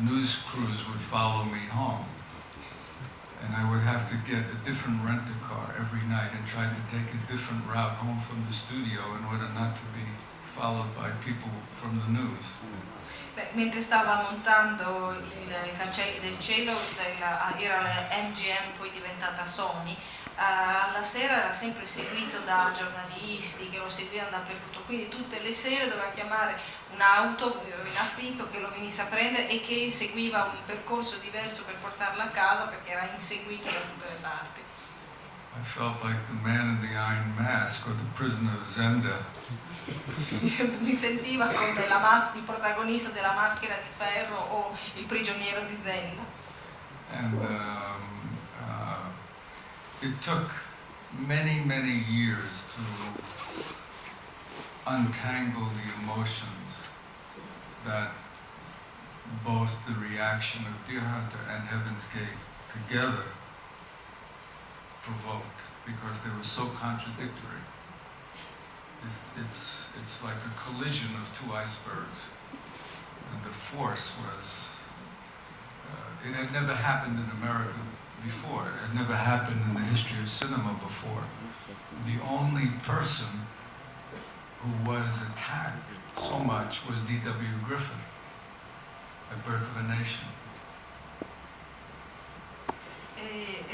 news crews would follow me home. And I would have to get a different rent-a-car every night and try to take a different route home from the studio in order not to be followed by people from the news. Beh, mentre stava montando i cancelli del cielo, era la MGM poi diventata Sony, alla sera era sempre seguito da giornalisti che lo seguivano dappertutto, quindi tutte le sere doveva chiamare un'auto in affitto che lo venisse a prendere e che seguiva un percorso diverso per portarlo a casa perché era inseguito da tutte le parti. I felt like the man in the iron mask or the prisoner of Zenda. Mi sentiva come il protagonista della maschera di ferro o il prigioniero di Zenda. And, um, it took many, many years to untangle the emotions that both the reaction of Deer Hunter and Heaven's Gate together provoked because they were so contradictory. It's, it's, it's like a collision of two icebergs. And the force was, uh, it had never happened in America before. It had never happened in the history of cinema before. The only person who was attacked so much was D.W. Griffith at Birth of a Nation.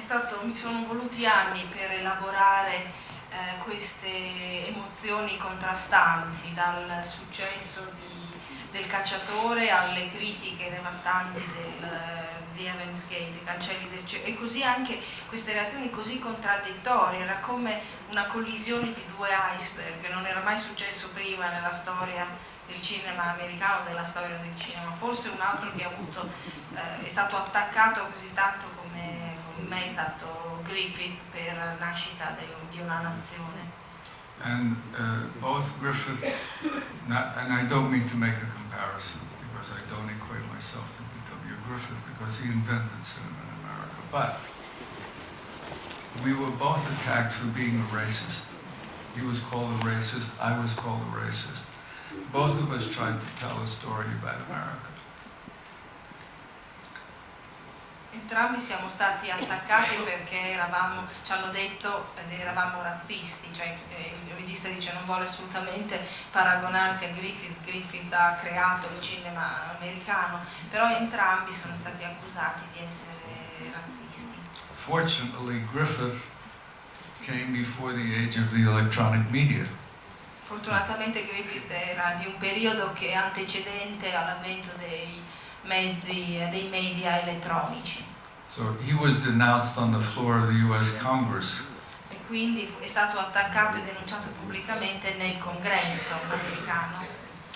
Stato, mi sono voluti anni per elaborare eh, queste emozioni contrastanti, dal successo di, del cacciatore alle critiche devastanti del, di Heaven's Gate, i cancelli del cielo, e così anche queste reazioni così contraddittorie, era come una collisione di due iceberg, non era mai successo prima nella storia del cinema americano, della storia del cinema, forse un altro che avuto, eh, è stato attaccato così tanto come, come me è stato Griffith per la nascita de, di una nazione. And uh, both Griffith, not, and I don't mean to make a comparison because I don't equate myself Griffith because he invented cinema in America. But we were both attacked for being a racist. He was called a racist, I was called a racist. Both of us tried to tell a story about America. Entrambi siamo stati attaccati perché eravamo, ci hanno detto eravamo razzisti, cioè eh, il regista dice non vuole assolutamente paragonarsi a Griffith, Griffith ha creato il cinema americano, però entrambi sono stati accusati di essere razzisti. Fortunately, Griffith came before the age of the electronic media. Fortunatamente Griffith era di un periodo che è antecedente all'avvento dei, mezzi, dei media elettronici So he was denounced on the floor of the US Congress. e quindi è stato attaccato e denunciato pubblicamente nel congresso americano.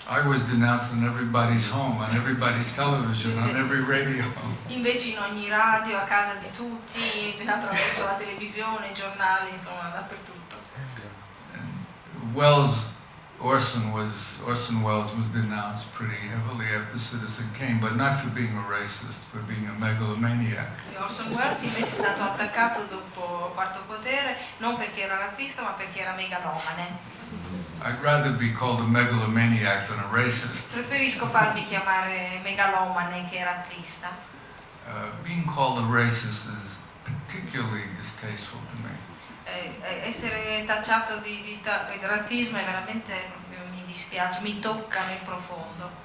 I was denounced in everybody's home, on everybody's television, on every radio. Invece in ogni radio, a casa di tutti, attraverso la televisione, i giornali, insomma dappertutto. And Wells, Orson was Orson Welles was denounced pretty heavily after Citizen Kane, but not for being a racist, for being a megalomaniac. Orson Welles invece è stato attaccato dopo Quarto Potere non perché era razzista ma perché era megalomane. I'd rather be called a megalomaniac than a racist. Preferisco farmi chiamare megalomane che razzista. Uh, being called a racist is particularly distasteful to me. Eh, eh, essere tacciato di, di razzismo è veramente mi dispiace, mi tocca nel profondo.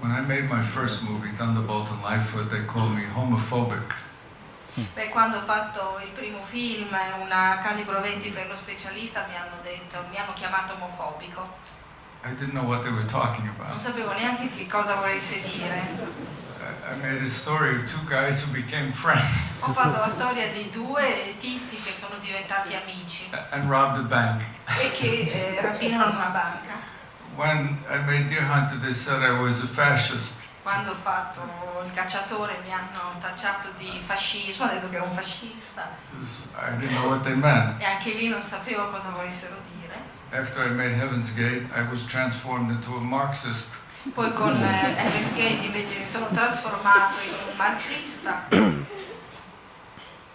When I made my first movie, Thunderbolt and Lightfoot, they called me homophobic. Beh, quando ho fatto il primo film, una calibro 20 per lo specialista, mi hanno detto, mi hanno chiamato omofobico. I didn't know what they were talking Non sapevo neanche che cosa volesse dire. I I made a story of two guys who became friends Ho fatto la storia di due tizi che sono diventati amici and robbed a bank. e che eh, rapinano una banca. When I made Deer Hunter, they said I was a fascist. Quando ho fatto il cacciatore mi hanno tacciato di fascismo, hanno detto che ero un fascista e anche lì non sapevo cosa volessero dire. After I made Heaven's Gate, I was transformed into a Marxist. Poi con eh, Heaven's Gate invece mi sono trasformato in un marxista.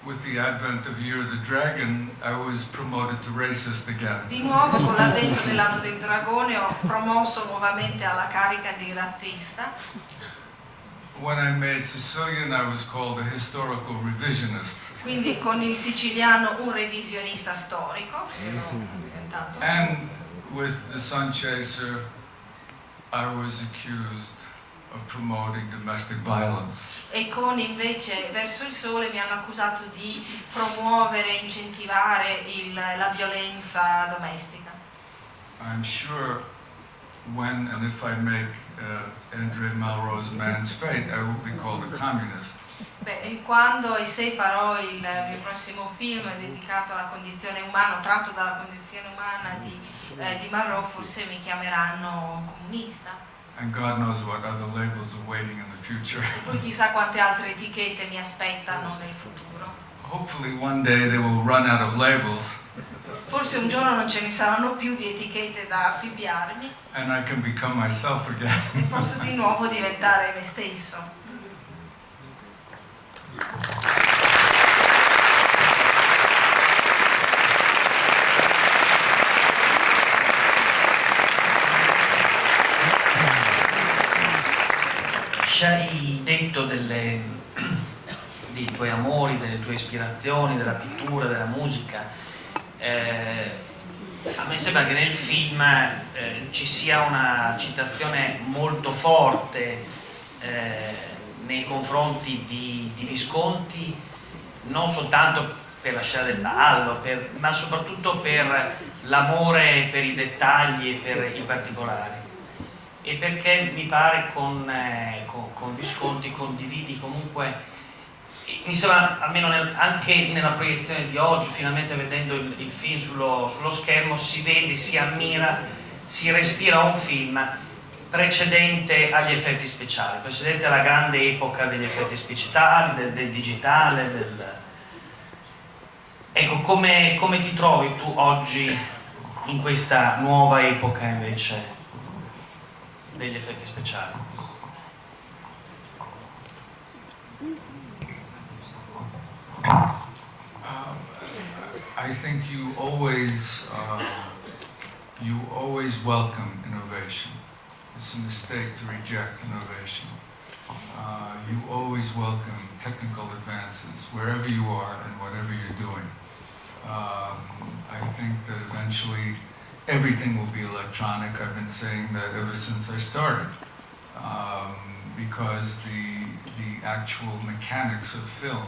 With the advent of Year of the Dragon, I was promoted to racist again. Di nuovo con l'avvento dell'anno del dragone ho promosso nuovamente alla carica di razzista. When I made Sicilian, I was called a historical revisionist. Quindi con il siciliano un revisionista storico. And with The Sun Chaser, I was accused of promoting domestic violence. E con invece Verso il Sole mi hanno accusato di promuovere, incentivare il- la violenza domestica. I'm sure when and if I make uh, Andrea Melrose Man's Fate, I will be called a communist. Beh, e quando e se farò il mio prossimo film dedicato alla condizione umana, tratto dalla condizione umana di, eh, di Marrow, forse mi chiameranno comunista. And God knows what other labels are waiting in the future. E poi chissà quante altre etichette mi aspettano nel futuro. Hopefully, one day they will run out of labels Forse un giorno non ce ne saranno più di etichette da affibbiarmi and I can become myself again. e posso di nuovo diventare me stesso. Ci hai detto delle, dei tuoi amori, delle tue ispirazioni, della pittura, della musica. Eh, a me sembra che nel film eh, ci sia una citazione molto forte eh, nei confronti di, di Visconti, non soltanto per la scena del ballo, ma soprattutto per l'amore per i dettagli e per i particolari e perché mi pare con, eh, con- con Visconti condividi comunque, mi almeno nel- anche nella proiezione di oggi, finalmente vedendo il, il film sullo, sullo schermo, si vede, si ammira, si respira un film precedente agli effetti speciali, precedente alla grande epoca degli effetti speciali, del, del digitale, del... Ecco, come, come ti trovi tu oggi in questa nuova epoca invece? Degli effetti speciali. Um, I think you always uh, you always welcome innovation. It's a mistake to reject innovation. Uh, you always welcome technical advances wherever you are and whatever you're doing. Um, I think that eventually everything will be electronic. I've been saying that ever since I started. Um, because the, the actual mechanics of film,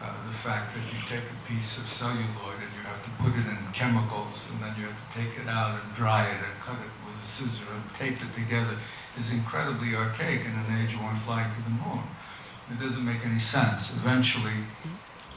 uh, the fact that you take a piece of celluloid and you have to put it in chemicals and then you have to take it out and dry it and cut it with a scissor and tape it together is incredibly archaic in an age one flying to the moon. It doesn't make any sense. Eventually,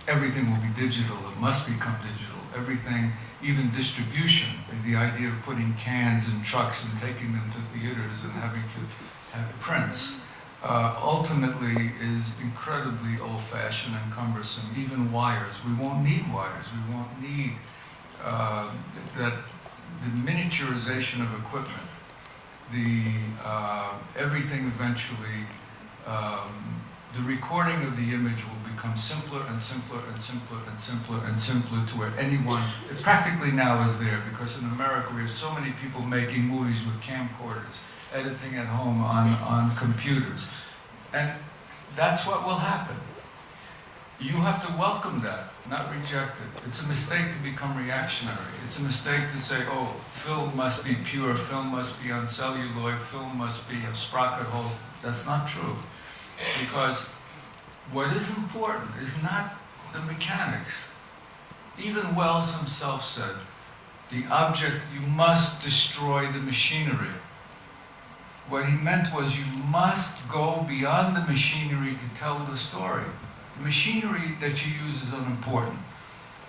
everything will be digital. It must become digital. Everything, even distribution, the idea of putting cans in trucks and taking them to theaters and having to have prints, uh, ultimately is incredibly old-fashioned and cumbersome. Even wires. We won't need wires. We won't need uh, that the miniaturization of equipment the uh, everything eventually, um, the recording of the image will become simpler and simpler and simpler and simpler and simpler to where anyone, it practically now is there because in America we have so many people making movies with camcorders, editing at home on, on computers. And that's what will happen. You have to welcome that, not reject it. It's a mistake to become reactionary. It's a mistake to say, oh, film must be pure, film must be on celluloid, film must be of sprocket holes. That's not true. Because what is important is not the mechanics. Even Wells himself said, the object, you must destroy the machinery. What he meant was you must go beyond the machinery to tell the story. The machinery that you use is unimportant.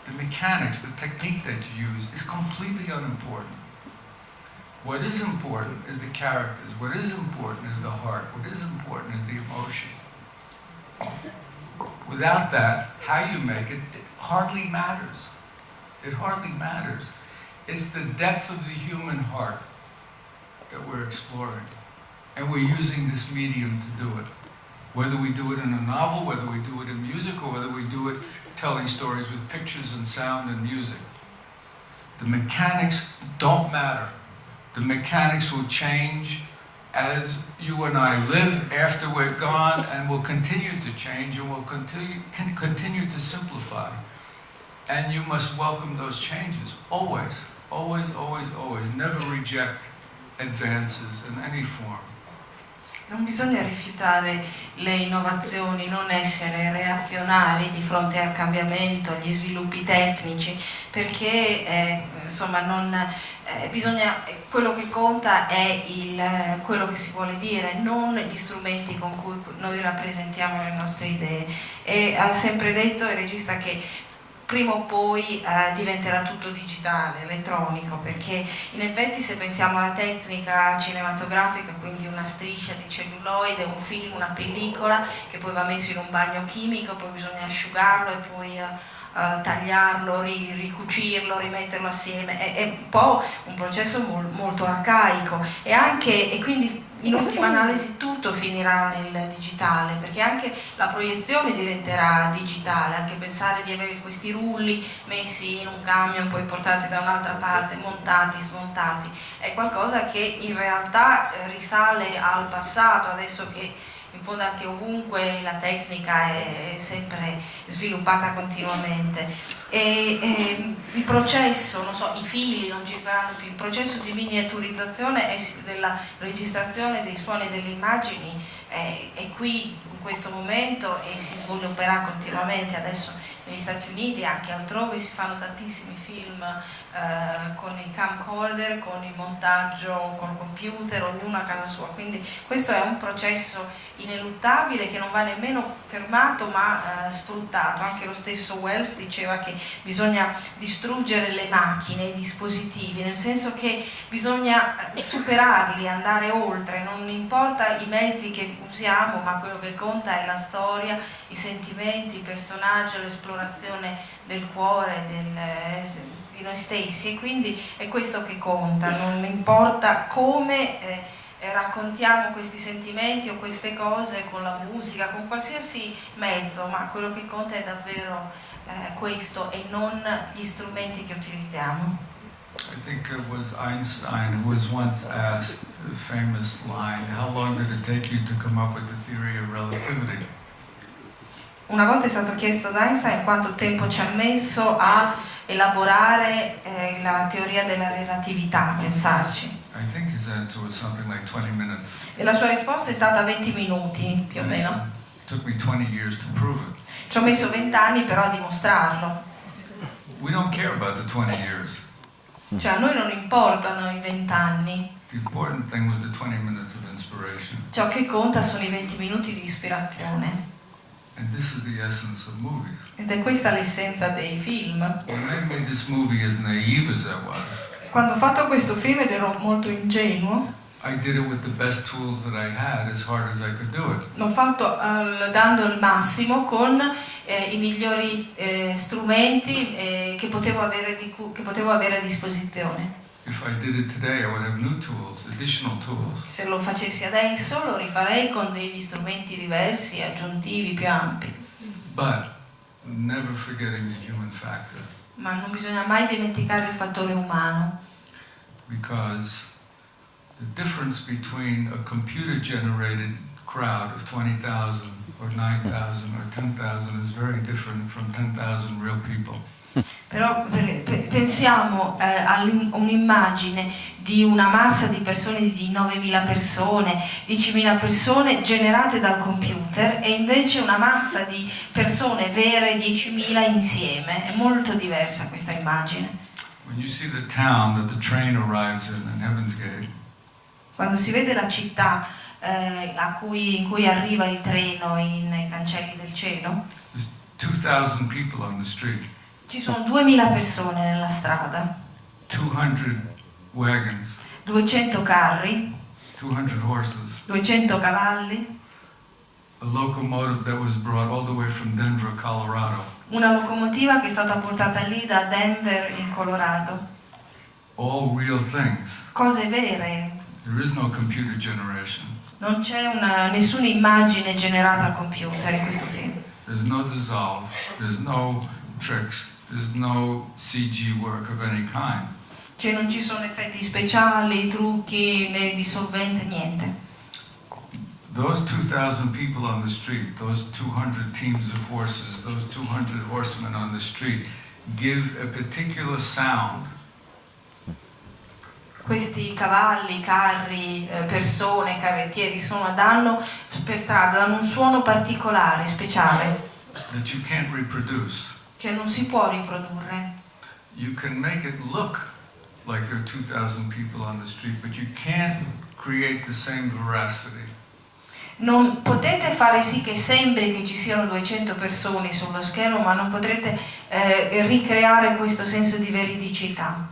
The mechanics, the technique that you use is completely unimportant. What is important is the characters. What is important is the heart. What is important is the emotion. Without that, how you make it, it hardly matters. It hardly matters. It's the depth of the human heart that we're exploring. And we're using this medium to do it. Whether we do it in a novel, whether we do it in music, or whether we do it telling stories with pictures and sound and music. The mechanics don't matter. The mechanics will change as you and I live after we're gone and will continue to change and will continue, continue to simplify. And you must welcome those changes, always, always, always, always. Never reject advances in any form. Non bisogna rifiutare le innovazioni, non essere reazionari di fronte al cambiamento, agli sviluppi tecnici, perché eh, insomma non, eh, bisogna, quello che conta è il, quello che si vuole dire, non gli strumenti con cui noi rappresentiamo le nostre idee. E ha sempre detto il regista che prima o poi eh, diventerà tutto digitale, elettronico, perché in effetti se pensiamo alla tecnica cinematografica, quindi una striscia di celluloide, un film, una pellicola che poi va messo in un bagno chimico, poi bisogna asciugarlo e poi eh, uh, tagliarlo, ri, ricucirlo, rimetterlo assieme, è, è, un po' un processo mol, molto arcaico. E, anche, e quindi in ultima analisi tutto finirà nel digitale perché anche la proiezione diventerà digitale, anche pensare di avere questi rulli messi in un camion poi portati da un'altra parte, montati, smontati, è qualcosa che in realtà risale al passato, adesso che in ovunque la tecnica è sempre sviluppata continuamente. E, e il processo, non so, i fili non ci saranno più, il processo di miniaturizzazione e della registrazione dei suoni e delle immagini è, è qui in questo momento e si svilupperà continuamente. Adesso negli Stati Uniti e anche altrove si fanno tantissimi film eh, con il camcorder, con il montaggio col computer, ognuno a casa sua, quindi questo è un processo ineluttabile che non va nemmeno fermato ma eh, sfruttato, anche lo stesso Wells diceva che bisogna distruggere le macchine, i dispositivi, nel senso che bisogna superarli, andare oltre, non importa i mezzi che usiamo ma quello che conta è la storia, i sentimenti, il personaggio, l'esplorazione del cuore, del, eh, di noi stessi quindi è questo che conta, non importa come eh, raccontiamo questi sentimenti o queste cose con la musica, con qualsiasi mezzo, ma quello che conta è davvero eh, questo e non gli strumenti che utilizziamo. I think it was Einstein who was once asked the famous line, how long did it take you to come up with the theory of relativity? Una volta è stato chiesto da Einstein quanto tempo ci ha messo a elaborare eh, la teoria della relatività, a pensarci. Like 20 minutes. E la sua risposta è stata 20 minuti, più o And meno. It took me 20 years to prove it. Ci ho messo 20 anni però a dimostrarlo. We don't care about the 20 years. Cioè a noi non importano i 20 anni, The important thing was the 20 minutes of inspiration. ciò che conta sono i 20 minuti di ispirazione. Ed è questa l'essenza dei film. When I made this movie, as naive as Quando ho fatto questo film ed ero molto ingenuo, I did it with the best tools that I had as hard as I could do it. l'ho fatto eh, dando il massimo con eh, i migliori eh, strumenti eh, che, potevo avere che potevo avere a disposizione. If I did it today, I would have new tools, additional tools. Se lo facessi adesso lo rifarei con degli strumenti diversi, aggiuntivi, più ampi. But never forgetting the human factor, Ma non bisogna mai dimenticare il fattore umano, because the difference between a computer-generated crowd of 20,000 or 9,000 or 10,000 is very different from 10,000 real people. Però per- per- pensiamo eh, a un'immagine di una massa di persone di 9.000 persone, 10.000 persone generate dal computer e invece una massa di persone vere 10.000 insieme. È molto diversa questa immagine. Quando si vede la città eh, a cui- in cui arriva il treno in- nei cancelli del cielo, there's 2,000 people on the street, ci sono 2.000 persone nella strada, 200 wagons, 200 carri, 200 horses, 200 cavalli, Denver, una locomotiva che è stata portata lì da Denver in Colorado. Cose vere, no non c'è una- nessuna immagine generata al computer in questo film. There's no dissolve. There's no tricks. No CG work of any kind. Cioè non ci sono effetti speciali, trucchi, né dissolvente, niente. Those 2,000 people on the street, those 200 teams of horses, those 200 horsemen on the street, give a particular sound Questi cavalli, carri, eh, persone, carrettieri sono, danno per strada, danno un suono particolare, speciale, that you can't reproduce. Che non si può riprodurre. You can make it look like there are 2,000 people on the street, but you can't create the same veracity. Non potete fare sì che sembri che ci siano 200 persone sullo schermo, ma non potrete eh, ricreare questo senso di veridicità.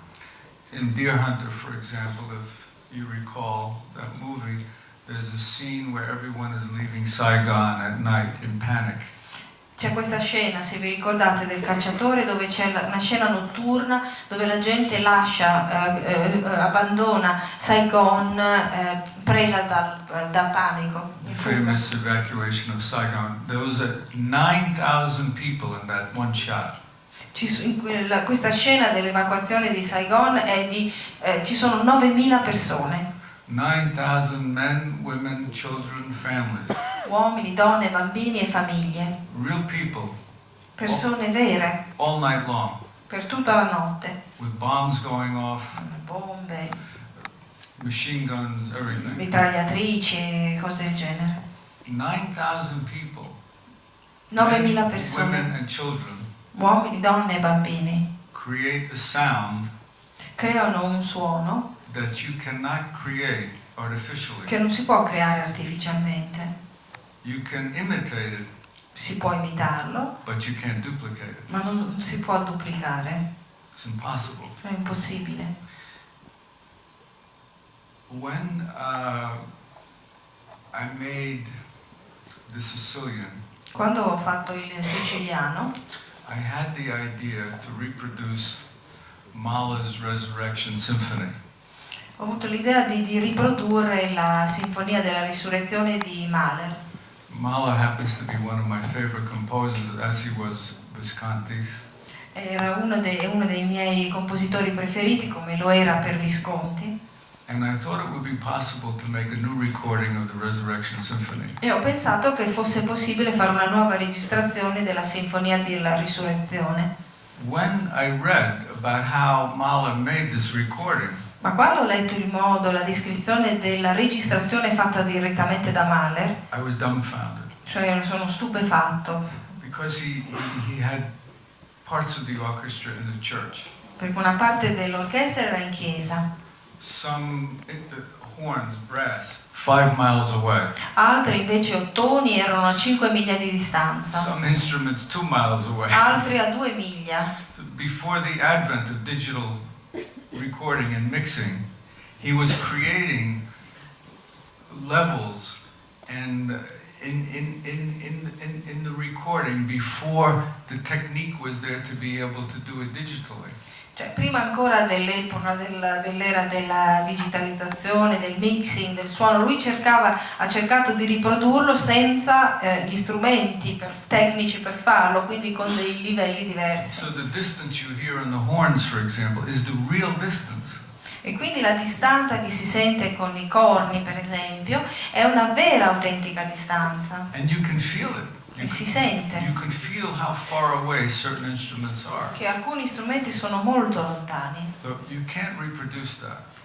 In Deer Hunter, for example, if you recall that movie, there's a scene where everyone is leaving Saigon at night in panic. C'è questa scena, se vi ricordate, del cacciatore dove c'è una scena notturna dove la gente lascia, eh, eh, abbandona Saigon eh, presa dal, dal panico. The famous evacuation of Saigon. There was a 9,000 people in that one shot. Quella- questa scena dell'evacuazione di Saigon è di, eh, ci sono 9.000 persone, 9,000 men, women, children, families. Uomini, donne, bambini e famiglie, Real people, persone vere all night long, per tutta la notte, with bombs going off, bombe, machine guns, everything. mitragliatrici e cose del genere. 9,000 people. 9.000 men, women, persone, and children uomini, donne e bambini, create a sound creano un suono that you cannot create artificially. che non si può creare artificialmente. You can imitate it, Si può imitarlo, but you can't duplicate it. ma non si può duplicare, It's impossible. è impossibile. When uh, I made The Sicilian, Quando ho fatto il siciliano, I had the idea to reproduce Mahler's Resurrection Symphony. ho avuto l'idea di, di riprodurre la Sinfonia della Risurrezione di Mahler. Mahler happens to be one of my favorite composers, as he was Visconti. era uno, de- uno dei miei compositori preferiti come lo era per Visconti And I thought it would be possible to make a new recording of the Resurrection Symphony. e ho pensato che fosse possibile fare una nuova registrazione della Sinfonia della Risurrezione. When I read about how Mahler made this recording, Ma quando ho letto il modo, la descrizione della registrazione fatta direttamente da Mahler, I was dumbfounded cioè sono stupefatto, because he, he, he had parts of the orchestra in the church. perché una parte dell'orchestra era in chiesa, Some it, the horns, brass, five miles away. altre invece ottoni erano a 5 miglia di distanza, Some instruments two miles away. altri a 2 miglia. Before the advent of digital recording and mixing, he was creating levels and uh, in, in, in, in, in, in the recording before the technique was there to be able to do it digitally. Cioè, prima ancora dell'epoca del- dell'era della digitalizzazione, del mixing, del suono, lui cercava, ha cercato di riprodurlo senza eh, gli strumenti per- tecnici per farlo, quindi con dei livelli diversi. So the distance you hear in the horns, for example, is the real distance. E quindi la distanza che si sente con i corni, per esempio, è una vera autentica distanza And you can feel it. E si sente. Che alcuni strumenti sono molto lontani.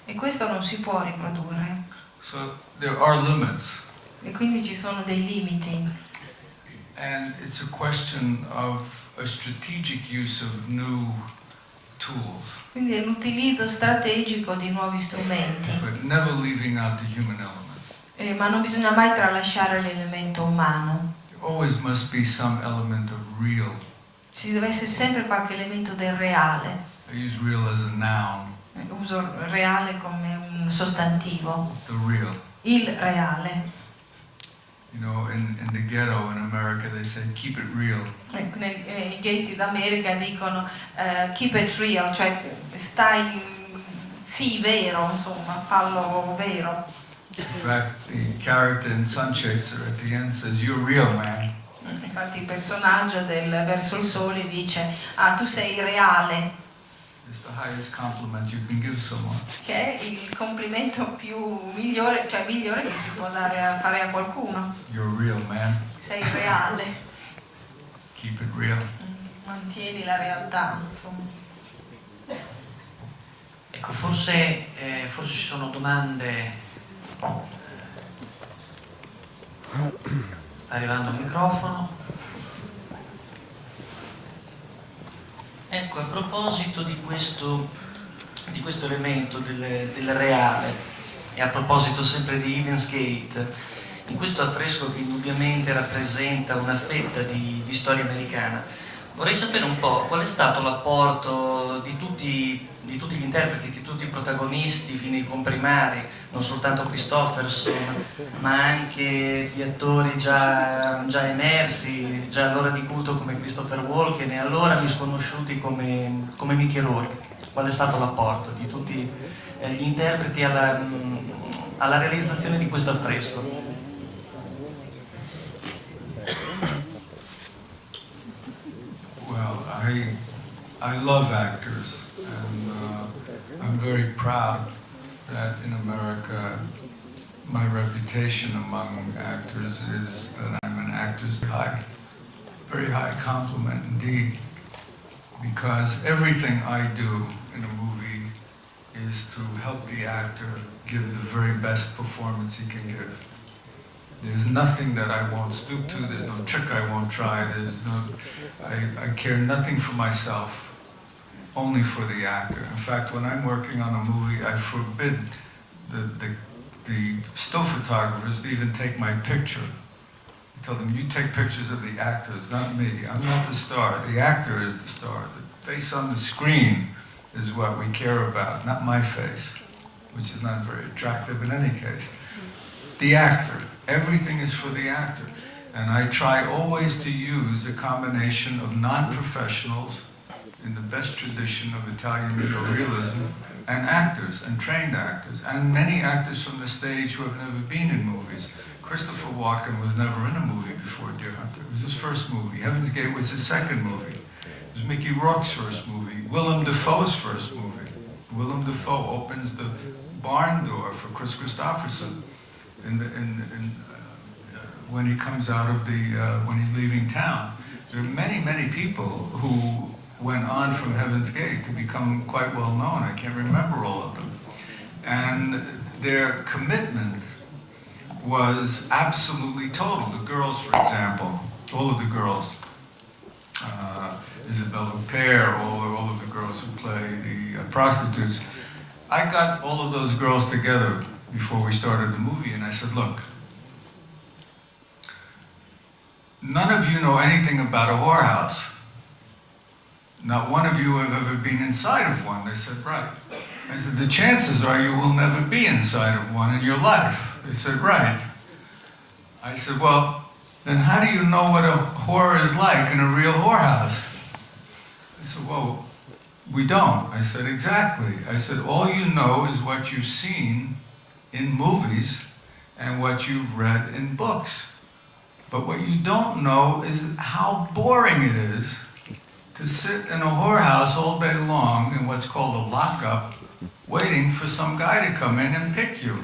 E questo non si può riprodurre. So e quindi ci sono dei limiti. And it's a question of a strategic use of new tools, Quindi è l'utilizzo strategico di nuovi strumenti, but never leaving out the human element. Eh, ma non bisogna mai tralasciare l'elemento umano. Always must be some element of real. Ci deve essere sempre qualche elemento del reale. I use real as a noun, Eh, Uso reale come un sostantivo. the real. Il reale. You know, in, in the ghetto in America, they say, keep it real. Ecco, nei- eh, ghetti d'America dicono eh, keep it real, cioè stai, sì, vero, insomma, fallo vero. In fact, the character in Sun Chaser at the end says, you're real, man. Infatti il personaggio del Verso il Sole dice, ah, tu sei reale, It's the highest compliment you can give someone. che è il complimento più migliore, cioè migliore che si può dare a fare a qualcuno. You're real, man. Sei reale, Keep it real. Mm, mantieni la realtà, insomma. Ecco, forse, eh, forse ci sono domande. Sta arrivando il microfono. Ecco, a proposito di questo, di questo elemento del, del reale e a proposito sempre di Eden's in questo affresco che indubbiamente rappresenta una fetta di, di storia americana, vorrei sapere un po' qual è stato l'apporto di di tutti gli interpreti, di tutti i protagonisti fino ai comprimari, non soltanto Christofferson, ma anche di attori già, già emersi, già allora di culto come Christopher Walken e allora misconosciuti come, come Mickey Rourke. Qual è stato l'apporto di tutti eh, gli interpreti alla, alla realizzazione di questo affresco? Well, I, I love actors, and uh, I'm very proud that in America my reputation among actors is that I'm an actor's high, very high compliment indeed, because everything I do in a movie is to help the actor give the very best performance he can give. There's nothing that I won't stoop to, there's no trick I won't try, there's no, I, I care nothing for myself, only for the actor. In fact, when I'm working on a movie, I forbid the, the, the still photographers to even take my picture. I tell them, you take pictures of the actors, not me. I'm not the star, the actor is the star. The face on the screen is what we care about, not my face, which is not very attractive in any case. The actor, everything is for the actor. And I try always to use a combination of non-professionals in the best tradition of Italian neorealism and actors and trained actors and many actors from the stage who have never been in movies. Christopher Walken was never in a movie before Deer Hunter. It was his first movie. Heaven's Gate was his second movie. It was Mickey Rourke's first movie, Willem Dafoe's first movie. Willem Dafoe opens the barn door for Chris Christopherson in the, in, in, uh, when he comes out of the, uh, when he's leaving town. There are many, many people who went on from Heaven's Gate to become quite well known. I can't remember all of them. And their commitment was absolutely total. The girls, for example, all of the girls, uh, Isabelle Huppert, all, all of the girls who play the uh, prostitutes, I got all of those girls together before we started the movie and I said, look, none of you know anything about a whorehouse. Not one of you have ever been inside of one. They said, right. I said, the chances are you will never be inside of one in your life. They said, right. I said, well, then how do you know what a whore is like in a real whorehouse? I said, well, we don't. I said, exactly. I said, all you know is what you've seen in movies and what you've read in books. But what you don't know is how boring it is to sit in a whorehouse all day long in what's called a lockup, waiting for some guy to come in and pick you.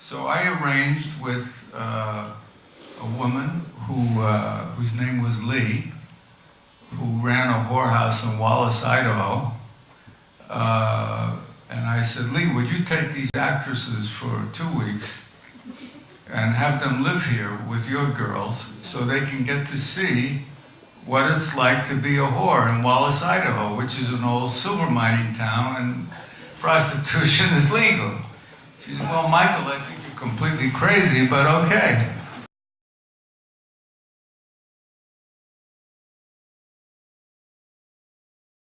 So I arranged with uh, a woman who, uh, whose name was Lee, who ran a whorehouse in Wallace, Idaho. Uh, and I said, Lee, would you take these actresses for two weeks and have them live here with your girls so they can get to see what it's like to be a whore in Wallace, Idaho, which is an old silver mining town and prostitution is legal. She said, well, Michael, I think you're completely crazy, but okay.